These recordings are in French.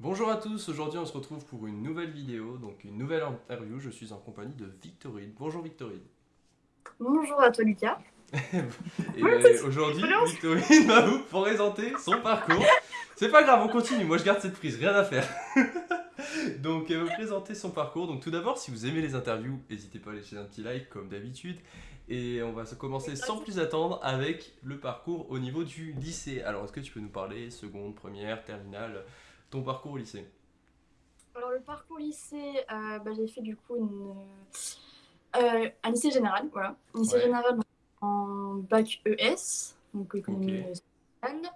Bonjour à tous, aujourd'hui on se retrouve pour une nouvelle vidéo, donc une nouvelle interview. Je suis en compagnie de Victorine. Bonjour Victorine. Bonjour à toi Lucas. Et euh, aujourd'hui, Victorine va vous présenter son parcours. C'est pas grave, on continue, moi je garde cette prise, rien à faire. donc elle va vous présenter son parcours. Donc tout d'abord, si vous aimez les interviews, n'hésitez pas à laisser un petit like comme d'habitude. Et on va se commencer sans plus attendre avec le parcours au niveau du lycée. Alors est-ce que tu peux nous parler seconde, première, terminale? Ton parcours au lycée Alors le parcours lycée, euh, bah, j'ai fait du coup une, euh, un lycée général, voilà. Un lycée général en bac ES, donc économie sociale.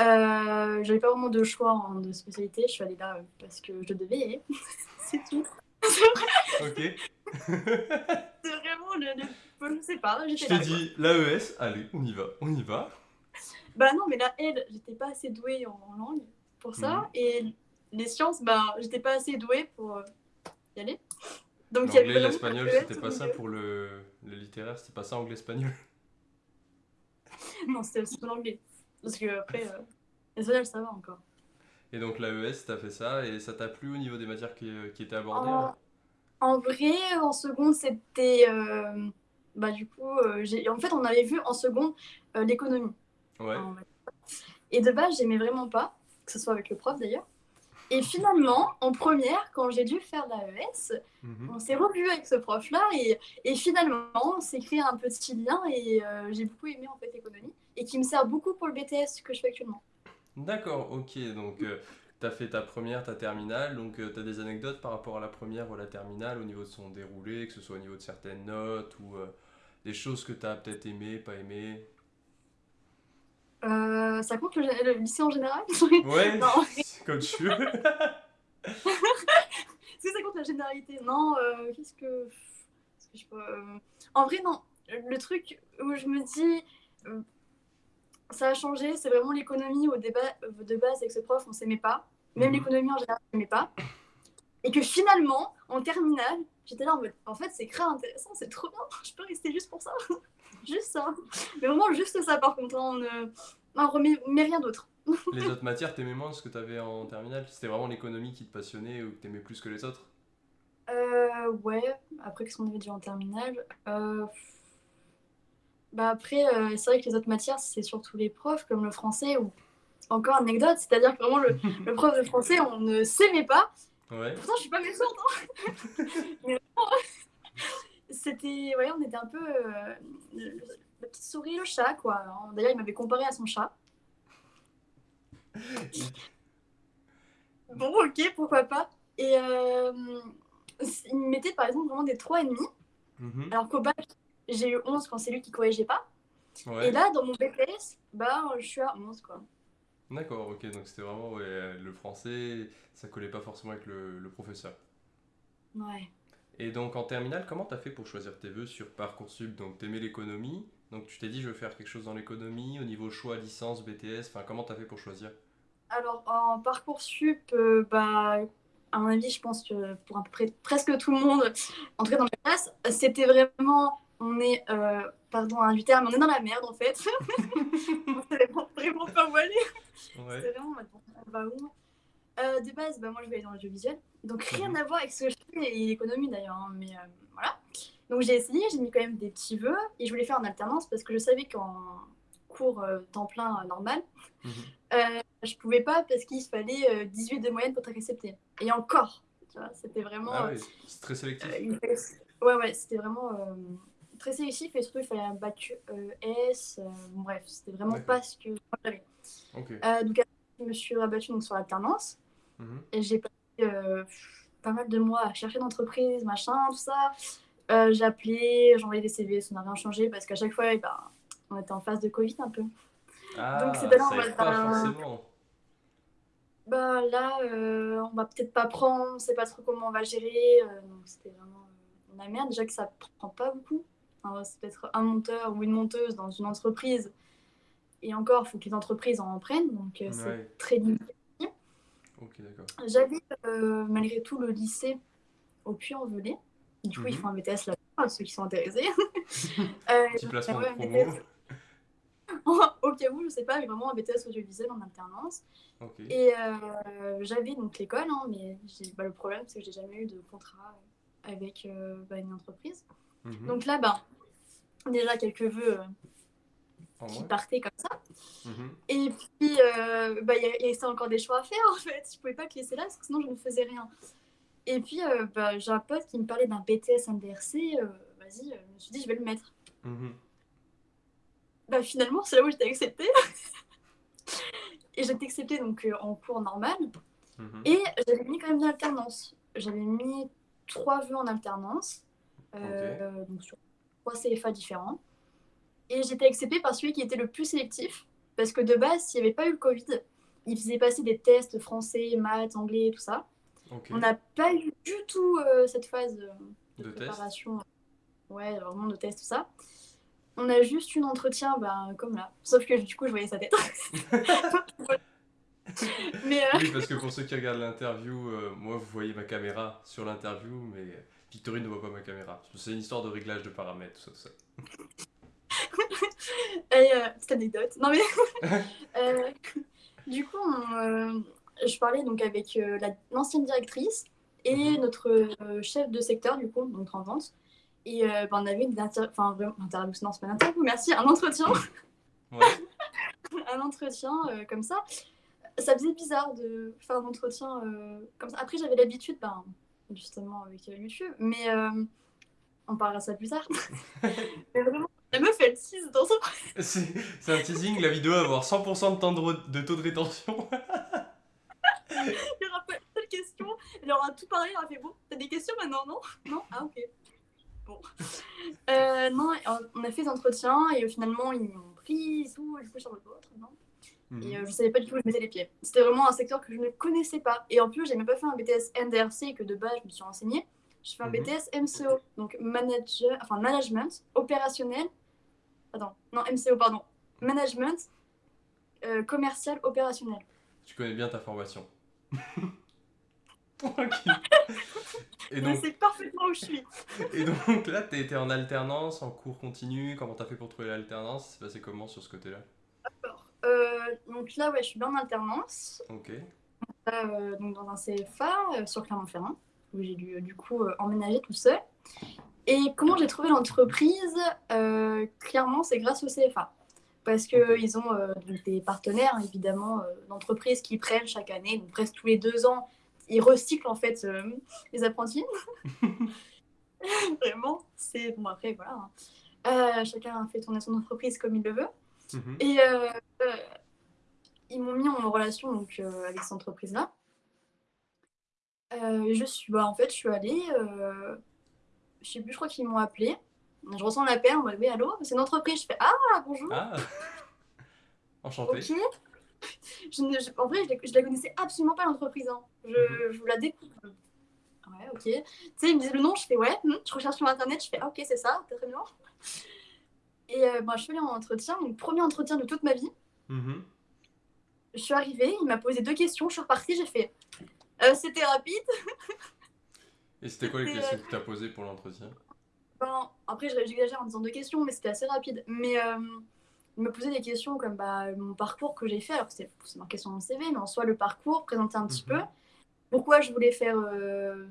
Euh, j'avais pas vraiment de choix en, de spécialité, je suis allée là parce que je devais, c'est tout. ok. c'est vraiment le, le, je sais pas. Je t'ai dit l'AES, allez, on y va, on y va. Bah non, mais la L, j'étais pas assez douée en langue pour ça. Mhm. Et les sciences, bah, j'étais pas assez douée pour euh, y aller. Donc l'anglais, l'espagnol, c'était pas ça pour le, le littéraire, c'était pas ça anglais-espagnol. non, c'était aussi l'anglais. Parce que après, euh, l'espagnol, ça va encore. Et donc l'AES, t'as fait ça, et ça t'a plu au niveau des matières qui, qui étaient abordées En, en vrai, en seconde, c'était... Euh, bah du coup, en fait, on avait vu en seconde l'économie. Ouais. Et de base, j'aimais vraiment pas que ce soit avec le prof d'ailleurs. Et finalement, en première, quand j'ai dû faire l'AES, mhm. on s'est revu avec ce prof-là et, et, finalement, on s'est créé un petit lien et euh, j'ai beaucoup aimé en fait l'économie et qui me sert beaucoup pour le BTS que je fais actuellement. D'accord, ok. Donc, euh, tu as fait ta première, ta terminale. Donc, euh, tu as des anecdotes par rapport à la première ou à la terminale au niveau de son déroulé, que ce soit au niveau de certaines notes ou des choses que tu as peut-être aimé, pas aimé euh, ça compte le, lycée en général? Ouais, comme tu veux. Est-ce que ça compte la généralité Non, euh, qu'est-ce que... que je peux... Euh, en vrai, non. Le truc où je me dis, ça a changé, c'est vraiment l'économie au débat de base avec ce prof, on s'aimait pas. Même mhm. l'économie en général, on s'aimait pas. Et que finalement, en terminale, j'étais là en mode, en fait, c'est grave intéressant, c'est trop bien, je peux rester juste pour ça. juste ça. Mais vraiment, juste ça, par contre. Hein, on remet mais rien d'autre. les autres matières, t'aimais moins ce que t'avais en terminale? C'était vraiment l'économie qui te passionnait ou que t'aimais plus que les autres? Euh, Ouais, après, qu'est-ce qu'on avait dit en terminale? Euh... Bah après, euh, c'est vrai que les autres matières, c'est surtout les profs, comme le français, ou encore anecdote, c'est-à-dire que vraiment, le, le, prof de français, on ne s'aimait pas. Ouais. Pourtant, je suis pas méchante. Hein Mais c'était, ouais, on était un peu euh, la petite souris, le chat, quoi. D'ailleurs, il m'avait comparé à son chat. bon, ok, pourquoi pas. Et euh, il me mettait par exemple vraiment des 3,5. Mm Alors qu'au bac, j'ai eu 11 quand c'est lui qui corrigeait pas. Et là, dans mon BTS, bah, je suis à 11, quoi. D'accord, ok, donc c'était vraiment ouais, le français, ça collait pas forcément avec le, le professeur. Ouais. Et donc en terminale, comment tu as fait pour choisir tes vœux sur Parcoursup? Donc tu aimais l'économie, donc tu t'es dit je veux faire quelque chose dans l'économie, au niveau choix, licence, BTS, enfin comment tu as fait pour choisir? Alors en Parcoursup, euh, bah, à mon avis, je pense que pour à peu près presque tout le monde, en tout cas dans ma classe, c'était vraiment, on est, euh, pardon un du terme, on est dans la merde en fait. on savait vraiment pas où aller. Ouais. C'était vraiment, on va où? Euh, de base, bah, moi je vais aller dans l'audiovisuel. Donc rien mhm. à voir avec ce que je fais et l'économie d'ailleurs. Hein, mais euh, voilà. Donc j'ai essayé, j'ai mis quand même des petits vœux et je voulais faire en alternance parce que je savais qu'en cours euh, temps plein normal, mhm. je pouvais pas parce qu'il fallait 18 de moyenne pour être accepté. Et encore, c'était vraiment. Ah c'est très sélectif. ouais, ouais, c'était vraiment très sélectif et surtout il fallait un bac S. bref, c'était vraiment pas ce que j'avais. donc je me suis rabattue donc, sur l'alternance. Mhm. Et j'ai passé euh, pas mal de mois à chercher d'entreprise, machin, tout ça. Euh, j'ai appelé, j'ai envoyé des CV, ça n'a rien changé parce qu'à chaque fois, eh ben, on était en phase de Covid un peu. Ah, Donc c'était là, on va pas forcément. Bah là, euh, on va peut-être pas prendre, on sait pas trop comment on va gérer. donc c'était vraiment la merde. Déjà que ça prend pas beaucoup. c'est peut-être un monteur ou une monteuse dans une entreprise. Et encore, il faut que les entreprises en prennent. Donc c'est très limité. J'avais euh, malgré tout le lycée au Puy-en-Velay. Du coup, ils mhm. font un BTS là-bas, ceux qui sont intéressés. euh, Petit placement de promo. au cas où, je sais pas, mais vraiment un BTS audiovisuel en alternance. Et j'avais donc l'école, hein, mais bah, le problème, c'est que j'ai jamais eu de contrat avec bah, une entreprise. Mhm. Donc là, bah, déjà quelques vœux qui partaient comme ça. Mhm. Et puis, bah, il y, a encore des choix à faire en fait. Je pouvais pas te laisser là parce que sinon je ne faisais rien. Et puis, bah, j'ai un pote qui me parlait d'un BTS NDRC. Vas-y, je me suis dit, je vais le mettre. Mhm. Bah, finalement, c'est là où j'étais acceptée. et j'étais acceptée donc, en cours normal. Et j'avais mis quand même de l'alternance. J'avais mis trois vœux en alternance, euh, donc sur trois CFA différents. Et j'étais acceptée par celui qui était le plus sélectif, parce que de base, s'il n'y avait pas eu le Covid, il faisait passer des tests français, maths, anglais, tout ça. On n'a pas eu du tout euh, cette phase de, préparation. Ouais, vraiment de test, tout ça. On a juste eu un entretien, ben, comme là. Sauf que du coup, je voyais sa tête. mais euh, Oui, parce que pour ceux qui regardent l'interview, euh, moi vous voyez ma caméra sur l'interview, mais Victorine ne voit pas ma caméra. C'est une histoire de réglage de paramètres, tout ça, tout ça. Et, euh, petite anecdote. Non mais du coup, je parlais donc avec l'ancienne directrice et mhm. notre chef de secteur du coup, donc en vente. Et ben, on avait une interview, enfin vraiment interview, non c'est pas une interview, merci, un entretien. Ouais. un entretien comme ça ça faisait bizarre de faire un entretien euh, comme ça. Après, j'avais l'habitude, ben, justement, avec euh, YouTube, mais euh, on parlera ça plus tard. mais vraiment, la meuf, elle tease dans son. C'est un teasing, la vidéo va avoir 100% de, temps de, taux de rétention. Il y aura pas de questions, elle aura tout parlé, elle aura fait bon, t'as des questions maintenant, non? Non? Ah, ok. Bon. non, on a fait des entretiens et finalement, ils m'ont pris tout, du coup, sur le vôtre, non et euh, je savais pas du tout où je mettais les pieds. C'était vraiment un secteur que je ne connaissais pas. Et en plus, j'ai même pas fait un BTS NDRC que de base je me suis renseignée. J'ai fait un mhm. BTS MCO, donc manager, enfin management opérationnel. Attends, non MCO pardon, management euh, commercial opérationnel. Tu connais bien ta formation. Et donc, c'est parfaitement où je suis. et donc là, tu étais en alternance, en cours continu. Comment tu as fait pour trouver l'alternance? C'est passé comment sur ce côté-là? Euh, donc là, ouais, je suis bien en alternance. Ok. Euh, donc dans un CFA euh, sur Clermont-Ferrand, où j'ai dû du coup emménager tout seul. Et comment j'ai trouvé l'entreprise? Clairement, c'est grâce au CFA. Parce qu'ils ont des partenaires, évidemment, d'entreprises qui prennent chaque année, donc presque tous les deux ans, ils recyclent en fait les apprentis. Vraiment, c'est bon après voilà. Hein. chacun fait tourner son entreprise comme il le veut. Mhm. Et euh, euh, ils m'ont mis en relation donc, euh, avec cette entreprise-là. je suis, bah, en fait, je suis allée, je sais plus, je crois qu'ils m'ont appelé. Je ressens l'appel, on m'a dit allô, c'est une entreprise. Je fais ah bonjour. Ah. Enchanté. Je, en vrai, je, la connaissais absolument pas l'entreprise. Hein. Je, mhm. je, vous la découvre. Ouais, ok. Tu sais, ils me disent le nom, je fais ouais. Hmm, je recherche sur internet, je fais ah ok, c'est ça, très bien. Et euh, bah, je fais un entretien, mon premier entretien de toute ma vie. Mhm. Je suis arrivée, il m'a posé deux questions, je suis repartie, j'ai fait euh, c'était rapide. Et c'était quoi les questions que tu as posées pour l'entretien? Ben, Après, j'exagère en disant deux questions, mais c'était assez rapide. Mais euh, il m'a posé des questions comme bah, mon parcours que j'ai fait. Alors, c'est marqué sur mon CV, mais en soi, le parcours, présenter un petit mhm. peu. Pourquoi je voulais faire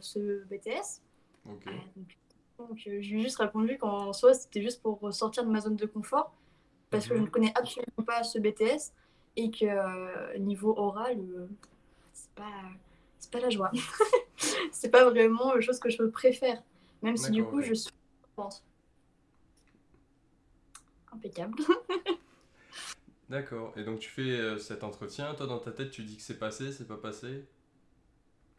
ce BTS. Ok. Donc euh, j'ai juste répondu qu'en soi c'était juste pour sortir de ma zone de confort parce que je ne connais absolument pas ce BTS et que euh, niveau oral euh, c'est pas c'est pas la joie. c'est pas vraiment la chose que je préfère même si du coup je suis impeccable. D'accord. Et donc tu fais cet entretien, toi dans ta tête tu dis que c'est passé, c'est pas passé?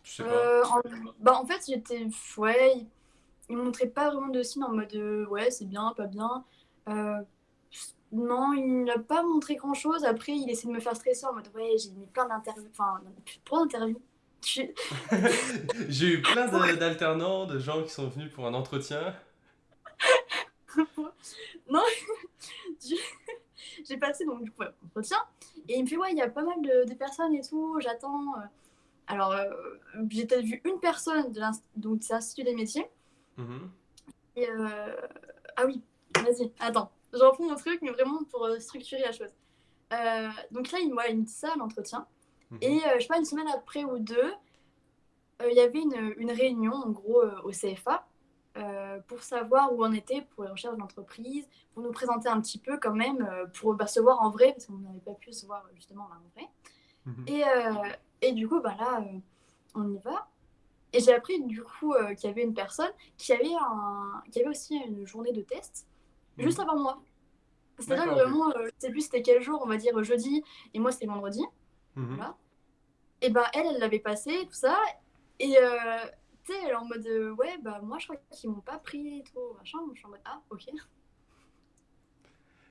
Tu sais pas? En... Bah en fait j'étais ouais il montrait pas vraiment de signes en mode euh, ouais, c'est bien, pas bien. Euh, non, il n'a pas montré grand chose. Après, il essaie de me faire stresser en mode ouais, j'ai mis plein d'interviews. Enfin, trop d'interviews. j'ai eu plein d'alternants, de gens qui sont venus pour un entretien. Non, j'ai passé donc du coup entretien et il me fait ouais, il y a pas mal de, de personnes et tout, j'attends. Euh. Alors, j'ai peut-être vu une personne de l'Institut des métiers Mhm. Et euh, Ah oui, vas-y, attends. J'en prends mon truc, mais vraiment pour euh, structurer la chose. donc là, il, il me dit ça à l'entretien. Et je sais pas, une semaine après ou deux, il y avait une, une, réunion, en gros, au CFA, pour savoir où on était pour les recherches d'entreprise, pour nous présenter un petit peu quand même, pour bah, se voir en vrai, parce qu'on n'avait pas pu se voir justement en vrai. Mhm. Et, et, du coup, bah, là, on y va. Et j'ai appris du coup euh, qu'il y avait une personne qui avait, un... qui avait aussi une journée de test juste mhm. avant moi. C'est-à-dire vraiment, euh, je sais plus c'était quel jour, on va dire jeudi, et moi c'était vendredi. Mhm. Voilà. Et ben elle, elle l'avait passé, tout ça. Et euh, tu sais, elle est en mode ouais, bah moi je crois qu'ils m'ont pas pris et tout, machin. je suis en mode ah, ok.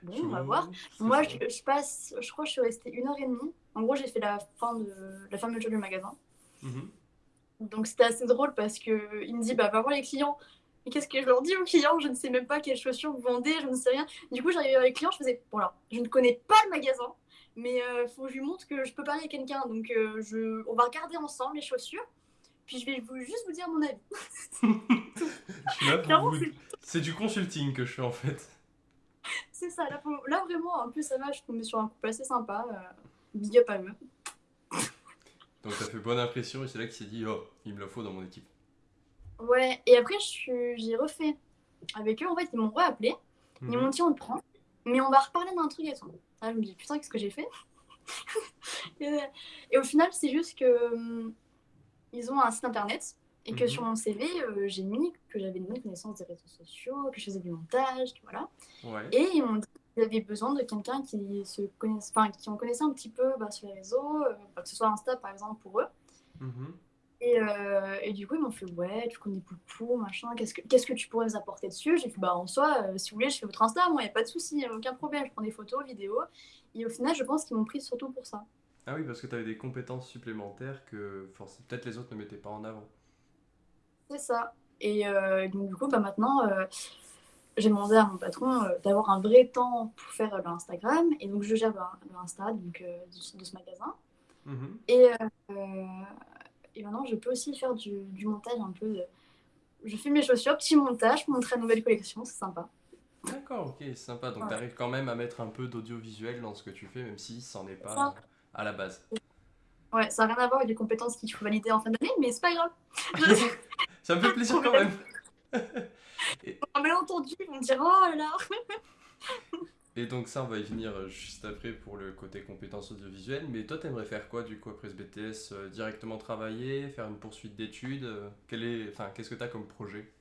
Bon, on va voir. Moi, je, je, passe, je crois que je suis restée une heure et demie. En gros, j'ai fait la fin de la fermeture du magasin. Mhm. Donc c'était assez drôle parce qu'il me dit bah va voir les clients. Et qu'est-ce que je leur dis aux clients? Je ne sais même pas quelles chaussures vous vendez, je ne sais rien. Du coup, j'arrivais avec les clients, je faisais bon alors, je ne connais pas le magasin, mais il euh, faut que je lui montre que je peux parler à quelqu'un. Donc euh, je, on va regarder ensemble les chaussures, puis je vais vous, juste vous dire mon avis. C'est du consulting que je fais en fait. C'est ça, là, là, vraiment, en plus ça va, je suis tombée sur un couple assez sympa. Euh, big up à eux. Donc ça fait bonne impression et c'est là qu'il s'est dit oh il me le faut dans mon équipe. Ouais et après j'ai refait avec eux en fait ils m'ont appelé ils mhm. m'ont dit on le prend mais on va reparler d'un truc et tout. Ah, je me dis putain qu'est-ce que j'ai fait? Et, au final c'est juste que hum, ils ont un site internet et que mhm. sur mon CV euh, j'ai mis que j'avais une connaissance des réseaux sociaux que je faisais du montage voilà. Ouais. Et ils m'ont dit ils avaient besoin de quelqu'un qui se connaisse, enfin, qui en connaissait un petit peu bah, sur les réseaux, euh, bah, que ce soit Insta par exemple pour eux. Mhm. Et, euh, et, du coup, ils m'ont fait Ouais, tu connais Poupou, machin, qu'est-ce que, qu'est-ce que tu pourrais nous apporter dessus? J'ai fait Bah, en soi, euh, si vous voulez, je fais votre Insta, moi, il n'y a pas de souci, aucun problème, je prends des photos, vidéos. Et au final, je pense qu'ils m'ont pris surtout pour ça. Ah oui, parce que tu avais des compétences supplémentaires que peut-être les autres ne mettaient pas en avant. C'est ça. Et donc, du coup, bah, maintenant j'ai demandé à mon patron euh, d'avoir un vrai temps pour faire l'Instagram. Et donc, je gère l'Insta donc, euh, de, ce magasin. Mhm. Et, euh, et maintenant, je peux aussi faire du, du montage un peu. Je fais mes chaussures, petit montage pour montrer la nouvelle collection, c'est sympa. D'accord, ok, c'est sympa. Donc, tu arrives quand même à mettre un peu d'audiovisuel dans ce que tu fais, même si ça n'en est pas à la base. Ouais, ça n'a rien à voir avec les compétences qu'il faut valider en fin d'année, mais c'est pas grave. ça me fait plaisir quand même. Et... On entendu, on dirait oh là Et donc ça, on va y venir euh, juste après pour le côté compétences audiovisuelles. Mais toi, t'aimerais faire quoi du coup après ce BTS euh, Directement travailler, faire une poursuite d'études euh, Quel est, enfin, qu'est-ce que tu as comme projet?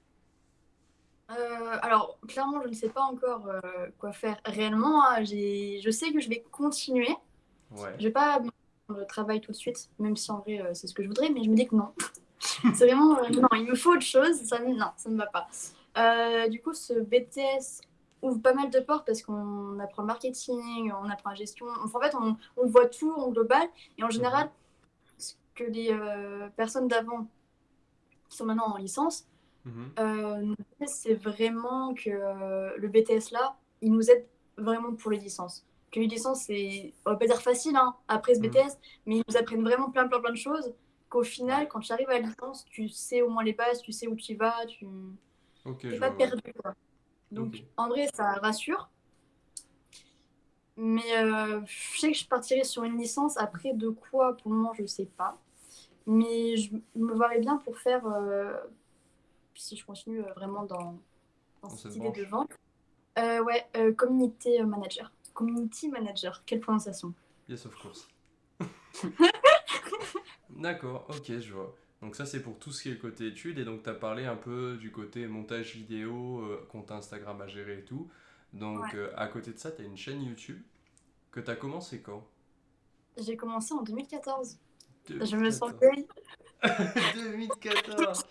Alors clairement, je ne sais pas encore quoi faire réellement. Hein. Je sais que je vais continuer. Ouais. Je vais pas le travail tout de suite, même si en vrai c'est ce que je voudrais, mais je me dis que non. c'est vraiment non, il me faut autre chose. Ça, non, ça ne va pas. Euh, du coup, ce BTS ouvre pas mal de portes parce qu'on apprend le marketing, on apprend la gestion. en fait, on, on, voit tout en global. Et en général, ce que les euh, personnes d'avant, qui sont maintenant en licence, mhm. euh, c'est vraiment que le BTS là, il nous aide vraiment pour les licences. Que les licences, c'est, on va pas dire facile hein, après ce mhm. BTS, mais ils nous apprennent vraiment plein, plein, plein de choses. Qu'au final, quand tu arrives à la licence, tu sais au moins les bases, tu sais où tu vas, tu Okay, pas perdu. Quoi. Donc, en vrai, ça rassure. Mais euh, je sais que je partirai sur une licence. Après, de quoi, pour le moment, je ne sais pas. Mais je me verrais bien pour faire, euh, si je continue euh, vraiment dans, dans, cette, idée de vente, ouais, community manager. Community manager, quelle prononciation Yes, of course. D'accord, ok, je vois. Donc ça, c'est pour tout ce qui est le côté études. Et donc, tu as parlé un peu du côté montage vidéo, euh, compte Instagram à gérer et tout. Donc, euh, à côté de ça, tu as une chaîne YouTube que tu as commencé quand? J'ai commencé en 2014. Je me sens vieille. 2014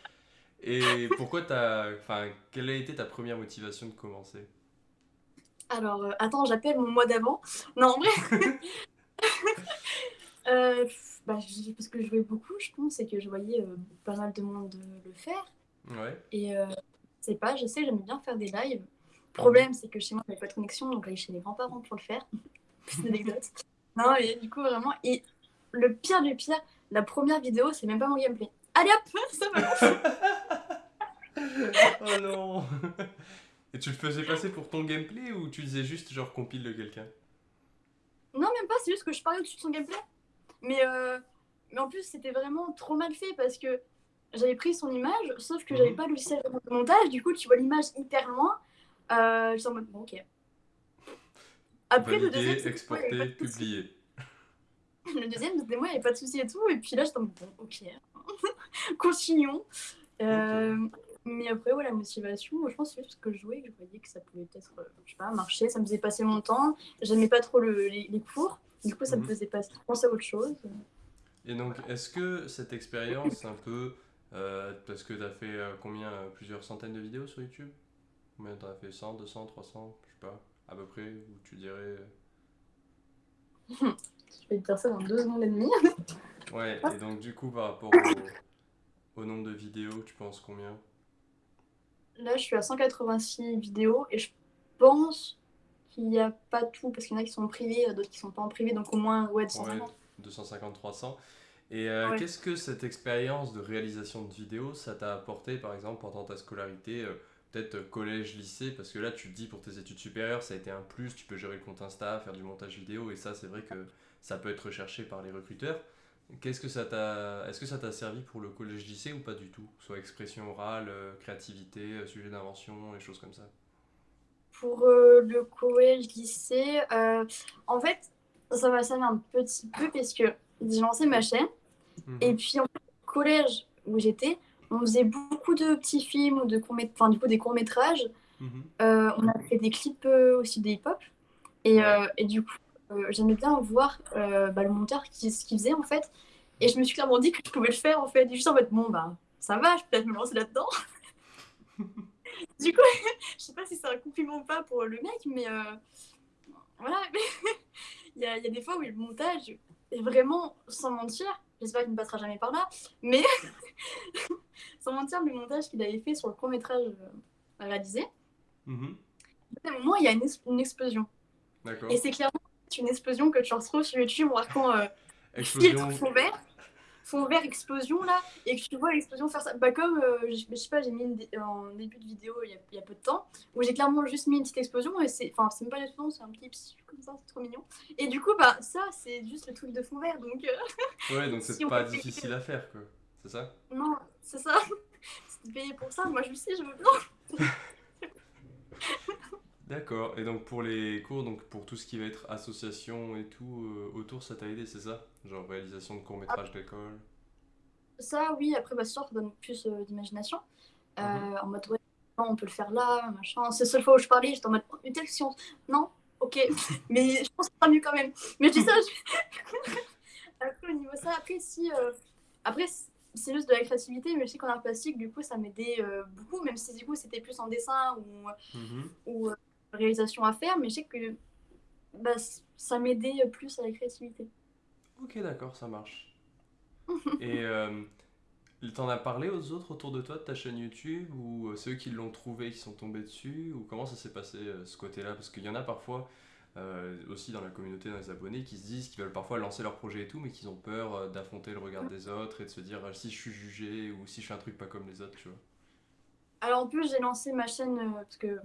Et pourquoi t'as... Enfin, quelle a été ta première motivation de commencer? Alors, euh, attends, j'appelle mon mois d'avant. Non, en vrai... euh, bah, parce que je jouais beaucoup, je pense, et que je voyais euh, pas mal de monde le faire. Ouais. Et c'est pas, je sais, j'aimais bien faire des lives. Le problème, c'est que chez moi, il n'y avait pas de connexion, donc j'allais chez les grands-parents pour le faire. C'est une anecdote. non, et du coup, vraiment. Et le pire du pire, la première vidéo, c'est même pas mon gameplay. Allez hop, ça va. oh non Et tu le faisais passer pour ton gameplay ou tu disais juste genre compile de quelqu'un? Non, même pas, c'est juste que je parlais au-dessus de son gameplay. Mais, euh, mais en plus, c'était vraiment trop mal fait parce que j'avais pris son image, sauf que j'avais mhm. pas le logiciel de montage. Du coup, tu vois l'image hyper loin. Euh, je en mode, bon, ok. Après, le deuxième, exporter, publier. Le deuxième, c'était moi, il n'y avait pas de souci et tout. Et puis là, j'étais en mode, bon, ok. Continuons. Euh, mais après, ouais, la motivation, je pense que c'est parce que je jouais que je voyais que ça pouvait peut-être, euh, je sais pas, marcher, ça me faisait passer mon temps. J'aimais pas trop le, les, cours, du coup, ça me mhm. faisait passer, penser à autre chose. Et donc, est-ce que cette expérience, un peu, euh, parce que tu as fait combien Plusieurs centaines de vidéos sur YouTube? Combien tu as fait? 100, 200, 300 Je sais pas, à peu près, où tu dirais. je vais te dire ça dans deux secondes et demie. ouais, et donc, du coup, par rapport au nombre de vidéos, tu penses combien? Là, je suis à 186 vidéos et je pense qu'il n'y a pas tout, parce qu'il y en a qui sont privés, d'autres qui sont pas en privé, donc au moins ouais, 250. 250-300. Et euh, qu'est-ce que cette expérience de réalisation de vidéos, ça t'a apporté par exemple pendant ta scolarité euh, Peut-être euh, collège, lycée, parce que là tu te dis pour tes études supérieures, ça a été un plus, tu peux gérer le compte Insta, faire du montage vidéo, et ça c'est vrai que ça peut être recherché par les recruteurs. Qu'est-ce que ça t'a, est-ce que ça t'a servi pour le collège lycée ou pas du tout? Soit expression orale, euh, créativité, euh, sujet d'invention, et choses comme ça. Pour euh, le collège lycée, en fait, ça m'a servi un petit peu parce que j'ai lancé ma chaîne mhm. et puis en fait, au collège où j'étais, on faisait beaucoup de petits films ou de courts enfin du coup des courts métrages. Mhm. on a fait des clips aussi des hip-hop et, et du coup j'aimais bien voir euh, bah, le monteur qui, ce qu'il faisait en fait. Et je me suis clairement dit que je pouvais le faire en fait. Et juste en mode, bon, bah ça va, je peux peut-être me lancer là-dedans. du coup, je sais pas si c'est un compliment ou pas pour le mec, mais euh, voilà. il, y a, il y, a des fois où le montage est vraiment, sans mentir, j'espère qu'il ne passera jamais par là, mais sans mentir, le montage qu'il avait fait sur le court métrage réalisé, mm à un moment, il y a une, une explosion. Et c'est clairement une explosion que tu retrouves sur YouTube marquant euh, filtre fond vert, fond vert explosion là, et que tu vois l'explosion faire ça. Bah, comme, euh, je, sais pas, j'ai mis en début de vidéo il y, a, peu de temps, où j'ai clairement juste mis une petite explosion, et c'est, enfin, c'est même pas une explosion, c'est un petit comme ça, c'est trop mignon. Et du coup, bah, ça, c'est juste le truc de fond vert, donc. Euh, ouais, donc c'est pas difficile à faire, quoi. C'est ça? Non, c'est ça. c'est payé pour ça, moi je le sais, je veux bien. D'accord. Et donc pour les cours, donc pour tout ce qui va être association et tout euh, autour, ça t'a aidé, c'est ça? Genre réalisation de courts-métrages d'école? Ça, oui. Après, bah, ça donne plus euh, d'imagination. Euh, mhm. En mode, ouais, on peut le faire là, machin. C'est la seule fois où je parlais, j'étais en mode, une telle science. Non Ok. Mais je pense que ça sera mieux quand même. Mais je dis ça, après, au niveau ça, après, si... Après, c'est juste de la créativité, mais je sais qu'en art plastique, du coup, ça m'aidait beaucoup, même si du coup, c'était plus en dessin ou, mhm. ou réalisation à faire, mais je sais que bah, ça m'aidait plus à la créativité. Ok, d'accord, ça marche. Et euh, t'en as parlé aux autres autour de toi de ta chaîne YouTube ou euh, ceux qui l'ont trouvé, qui sont tombés dessus Ou comment ça s'est passé euh, ce côté-là? Parce qu'il y en a parfois euh, aussi dans la communauté, dans les abonnés, qui se disent qu'ils veulent parfois lancer leur projet et tout, mais qu'ils ont peur d'affronter le regard des autres et de se dire si je suis jugé ou si je fais un truc pas comme les autres, tu vois? Alors en plus, j'ai lancé ma chaîne parce que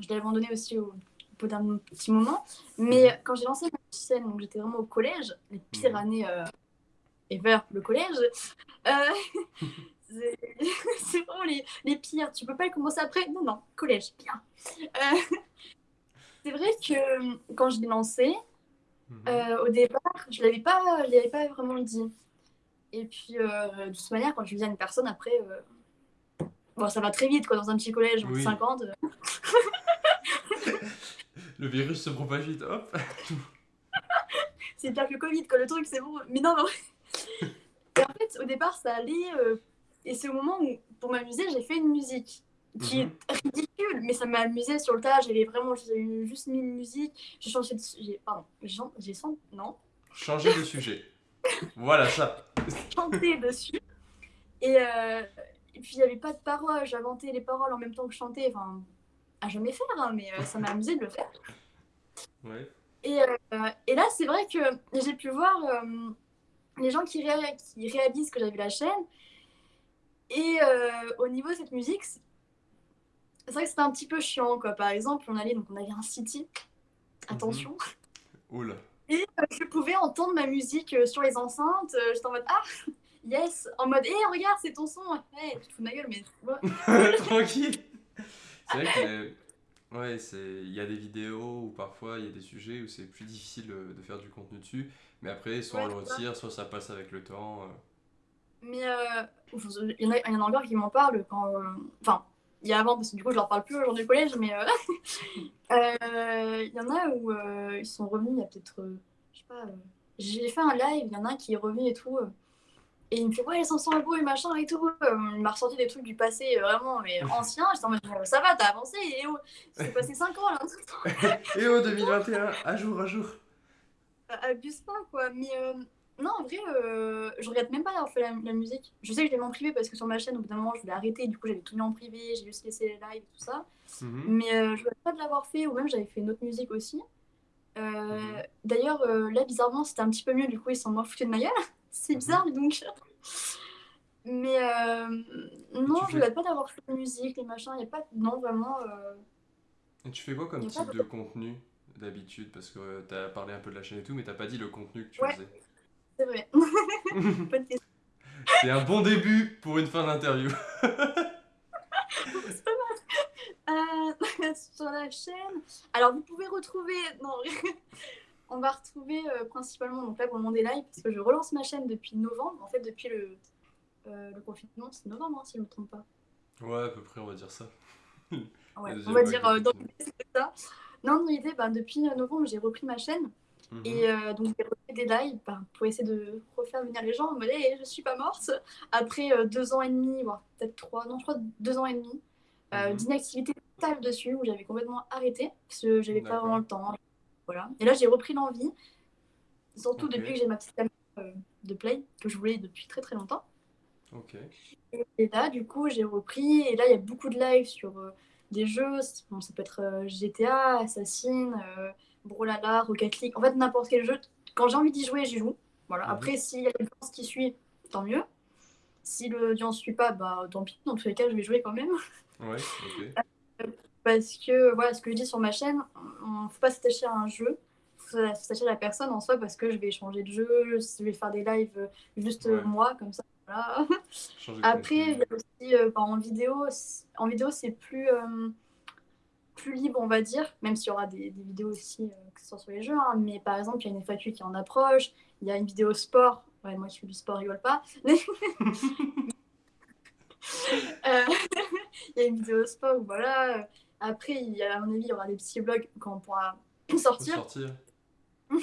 je l'ai abandonné aussi au, bout d'un petit moment. Mais mhm. quand j'ai lancé ma chaîne, donc j'étais vraiment au collège, les pires mhm. années euh, ever, le collège. Euh, c'est vraiment les, les, pires. Tu peux pas commencer après. Non, non, collège, bien. Euh, c'est vrai que quand je l'ai lancé, mhm. au départ, je l'avais pas, je l'avais pas vraiment dit. Et puis, de toute manière, quand je dis à une personne, après, bon, ça va très vite, quoi, dans un petit collège, oui. 50. Le virus se propage vite, hop C'est pire que le Covid, quoi, le truc, c'est bon. Mais non, non. Et en fait, au départ, ça allait. Euh, et c'est au moment où, pour m'amuser, j'ai fait une musique qui est mhm. ridicule, mais ça m'a amusé sur le tas. J'avais vraiment juste mis une musique. J'ai changé de. J'ai, pardon, j'ai senti. Non? Changer de sujet. voilà ça. Chanter dessus. Et, euh, et puis, il n'y avait pas de paroles. J'inventais les paroles en même temps que je chantais. Enfin, à jamais faire, hein, mais euh, ça m'a amusé de le faire. Et, euh, et là, c'est vrai que j'ai pu voir euh, les gens qui, qui, réalisent que j'avais la chaîne. Et au niveau de cette musique, c'est vrai que c'était un petit peu chiant. Quoi. Par exemple, on, allait, donc on avait un city. Attention. Oula. Et je pouvais entendre ma musique sur les enceintes. J'étais en mode Ah, yes En mode Hé, regarde, c'est ton son Hey, tu te fous de ma gueule, mais. Tranquille C'est vrai que. Ouais, il y a des vidéos où parfois il y a des sujets où c'est plus difficile de faire du contenu dessus, mais après, soit on le retire, soit ça passe avec le temps. Mais euh, il, y en a, il y en a encore qui m'en parlent quand. Euh, enfin, il y a avant, parce que du coup, je leur parle plus au jour du collège, mais euh, il y en a où ils sont revenus il y a peut-être. je sais pas. J'ai fait un live, il y en a un qui est revenu et tout. Et il me fait, ouais, les 500 beau et machin et tout. il m'a ressorti des trucs du passé vraiment mais ancien. J'étais en mode, ça va, t'as avancé. Et oh, c'est passé 5 ans là. et oh, 2021, à jour, à jour. Abuse pas, quoi. Mais non, en vrai, euh, je regrette même pas d'avoir fait la, musique. Je sais que je l'ai mis en privé parce que sur ma chaîne, au bout d'un moment, je voulais arrêter. Du coup, j'avais tout mis en privé, j'ai juste laissé les lives et tout ça. Mhm. Mais euh, je regrette pas de l'avoir fait, ou même j'avais fait une autre musique aussi. Euh, mhm. D'ailleurs, là, bizarrement, c'était un petit peu mieux. Du coup, ils sont moins foutus de ma gueule. C'est mhm. bizarre, donc. Mais non, je regrette pas d'avoir fait la musique, les machins. Il a pas. Non, vraiment. Et tu fais quoi comme type de... contenu d'habitude? Parce que tu as parlé un peu de la chaîne et tout, mais t'as pas dit le contenu que tu faisais. C'est vrai. C'est un bon début pour une fin d'interview. euh, sur la chaîne. Alors, vous pouvez retrouver. Non, on va retrouver euh, principalement. Donc là, pour le monde des lives, parce que je relance ma chaîne depuis novembre. En fait, depuis le, euh, le confinement, c'est novembre, hein, si je ne me trompe pas. Ouais, à peu près, on va dire ça. ouais, on va dire euh, dans l'idée, c'est ça. Non, dans l'idée, bah, depuis novembre, j'ai repris ma chaîne. Mhm. Et euh, donc, j'ai refait des lives bah, pour essayer de refaire venir les gens en mode hey, je suis pas morte. Après euh, deux ans et demi, voire peut-être trois, non, je crois deux ans et demi euh, mhm. d'inactivité totale dessus où j'avais complètement arrêté parce que j'avais pas vraiment le temps. Voilà. Et là, j'ai repris l'envie, surtout depuis que j'ai ma petite caméra de play que je voulais depuis très très longtemps. Ok. Et, là, du coup, j'ai repris et là, il y a beaucoup de lives sur des jeux. Bon, ça peut être GTA, Assassin. Brawlhalla, Rocket League, en fait n'importe quel jeu. Quand j'ai envie d'y jouer, j'y joue. Voilà. Mhm. Après, s'il y a une l'audience qui suit, tant mieux. Si l'audience ne suit pas, bah tant pis. Dans tous les cas, je vais jouer quand même. Ouais, ok. Euh, parce que, voilà, ce que je dis sur ma chaîne, on ne faut pas s'attacher à un jeu. Il faut s'attacher à la personne en soi parce que je vais changer de jeu, je vais faire des lives euh, juste moi, comme ça. Voilà. Après, aussi euh, bah, en vidéo, en vidéo c'est plus plus libre, on va dire, même s'il y aura des, vidéos aussi, euh, que ce soit sur les jeux. Hein. mais par exemple, il y a une FAQ qui en approche, il y a une vidéo sport. Ouais, moi qui fais du sport, rigole pas. Euh, il y a une vidéo sport, voilà. Après, il y a, à mon avis, il y aura des petits blogs quand on pourra sortir. sortir.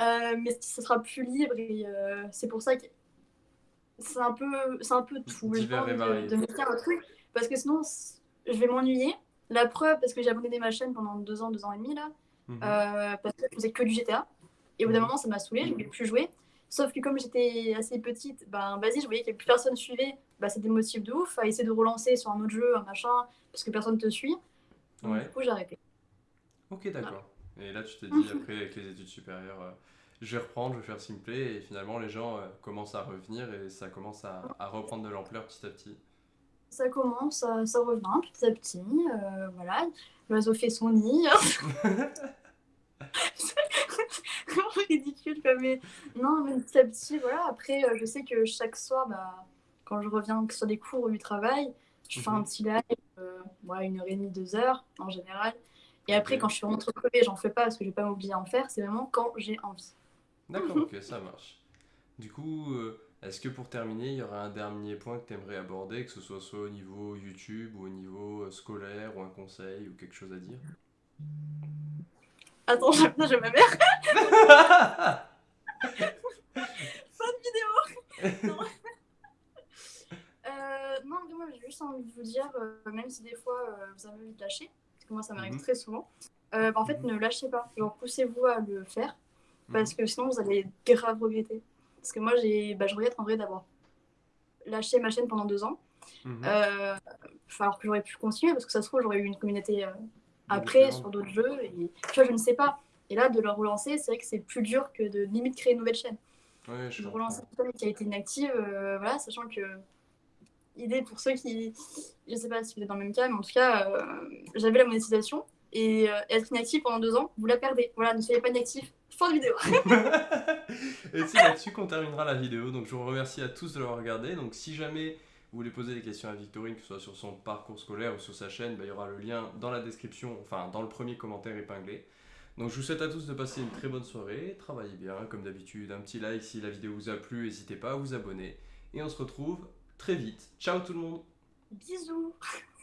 Euh, mais ce sera plus libre et c'est pour ça que c'est un peu, c'est un peu tout. Divers et de, de me faire un truc parce que sinon, je vais m'ennuyer la preuve, parce que j'ai abandonné ma chaîne pendant deux ans, deux ans et demi là, mhm. euh, parce que je faisais que du GTA. Et au bout d'un mhm. moment, ça m'a saoulé, je ne voulais plus jouer. Sauf que comme j'étais assez petite, ben vas-y, je voyais que plus personne suivait, bah, c'était motif de ouf à essayer de relancer sur un autre jeu, un machin, parce que personne te suit. Du coup, j'ai arrêté. Ok, d'accord. Et là, tu t'es dit, après, avec les études supérieures, euh, je vais reprendre, je vais faire Simplay, et finalement, les gens euh, commencent à revenir et ça commence à, à reprendre de l'ampleur petit à petit ça commence, ça, ça, revient petit à petit. Euh, voilà, l'oiseau fait son nid. Ridicule, mais non, mais petit à petit, voilà. Après, je sais que chaque soir, bah, quand je reviens sur des cours ou du travail, je fais un mhm. petit live, euh, une heure et demie, deux heures en général. Et après, quand je suis rentrée crevée, j'en fais pas parce que je vais pas m'oublier à en faire. C'est vraiment quand j'ai envie. D'accord, ok, ça marche. Du coup, est-ce que pour terminer, il y aurait un dernier point que tu aimerais aborder, que ce soit soit au niveau YouTube ou au niveau euh, scolaire ou un conseil ou quelque chose à dire? Attends, j'ai ma mère. Fin de vidéo. non. euh, non, moi j'ai juste envie de vous dire, euh, même si des fois euh, vous avez envie de lâcher, parce que moi ça m'arrive mhm. très souvent, bah, en fait mhm. ne lâchez pas, genre poussez-vous à le faire, parce mhm. que sinon vous allez grave regretter. Parce que moi, j'ai, bah, je regrette en vrai d'avoir lâché ma chaîne pendant deux ans. Euh, alors que j'aurais pu continuer, parce que ça se trouve, j'aurais eu une communauté euh, après sur d'autres jeux. Et, tu vois, je ne sais pas. Et là, de le relancer, c'est vrai que c'est plus dur que de limite créer une nouvelle chaîne. Ouais, je de relancer une chaîne qui a été inactive, euh, voilà, sachant que idée pour ceux qui, je ne sais pas si vous êtes dans le même cas, mais en tout cas, j'avais la monétisation et être inactif pendant deux ans, vous la perdez. Voilà, ne soyez pas inactif, Fin de vidéo. et c'est là-dessus qu'on terminera la vidéo. Donc je vous remercie à tous de l'avoir regardé. Donc si jamais vous voulez poser des questions à Victorine, que ce soit sur son parcours scolaire ou sur sa chaîne, bah, il y aura le lien dans la description, enfin dans le premier commentaire épinglé. Donc je vous souhaite à tous de passer une très bonne soirée, travaillez bien comme d'habitude, un petit like si la vidéo vous a plu, n'hésitez pas à vous abonner. Et on se retrouve très vite. Ciao tout le monde Bisous